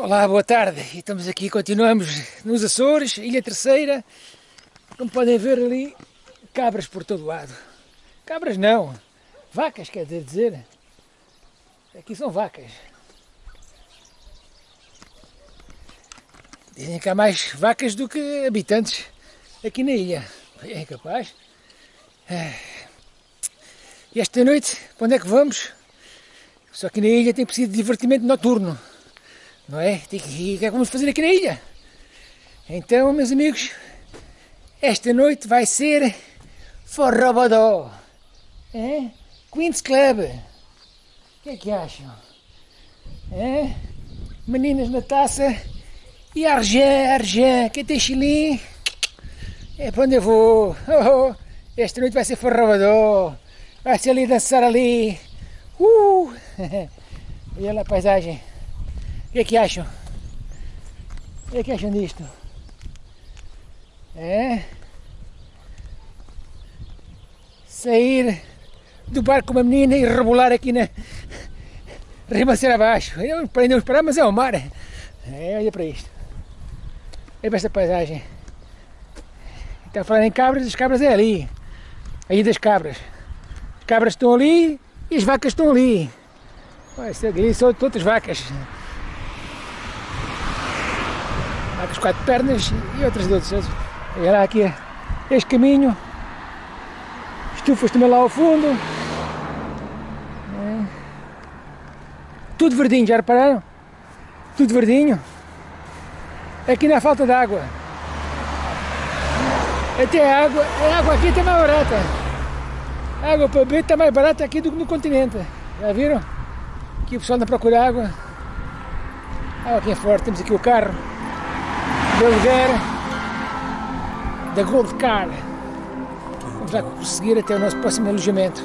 Olá, boa tarde. Estamos aqui, continuamos nos Açores, Ilha Terceira. Como podem ver ali, cabras por todo lado. Cabras não, vacas quer dizer. Aqui são vacas. Dizem que há mais vacas do que habitantes aqui na ilha. É capaz. E esta noite, onde é que vamos? Só que na ilha tem preciso de divertimento noturno. Não é? Tem que, é que vamos fazer aqui na ilha? Então, meus amigos, esta noite vai ser Forrobodó. É? Queen's Club. O que é que acham? É? Meninas na taça e Argé, Argé, quem tem chilim? É para onde eu vou? Oh, oh. Esta noite vai ser Forrobodó. Vai ser ali dançar ali. Uh! Olha lá a paisagem. Que é que acham? O que é que acham disto? É? Sair do barco uma menina e rebolar aqui na... Ribanceira abaixo. Eu prendemos para mas é o mar. É, olha para isto. Olha para esta paisagem. Está falar em cabras, as cabras é ali. Aí das cabras. As cabras estão ali e as vacas estão ali. Olha, ali são todas vacas. Com quatro pernas e outras de outros. Olha aqui este caminho, estufas também lá ao fundo. É. Tudo verdinho, já repararam? Tudo verdinho. Aqui não há falta de água. Até a água, a água aqui está mais barata. A água para beber está mais barata aqui do que no continente. Já viram? Aqui o pessoal anda a procurar água. A água aqui é forte, temos aqui o carro de aluguer da Gold Car. Vamos lá prosseguir até o nosso próximo alojamento.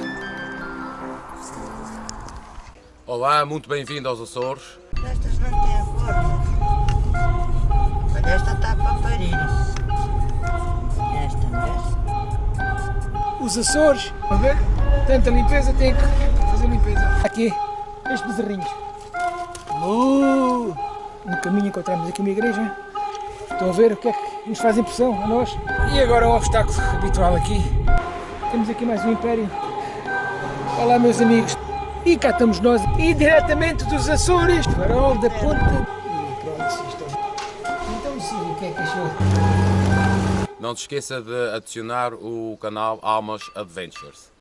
Olá, muito bem-vindo aos Açores. Estas não têm forma. Mas esta está para parir. Esta, não Os Açores, a ver, tanta limpeza, tem que fazer limpeza. Aqui, estes bezerrinhos. Uh, no caminho encontramos aqui uma igreja. Estão a ver o que é que nos faz impressão a nós? E agora o obstáculo habitual aqui. Temos aqui mais um império. Olá meus amigos. E cá estamos nós, e diretamente dos Açores, farol da ponta. E pronto, Então sim, o que é que achou? Não se esqueça de adicionar o canal Almas Adventures.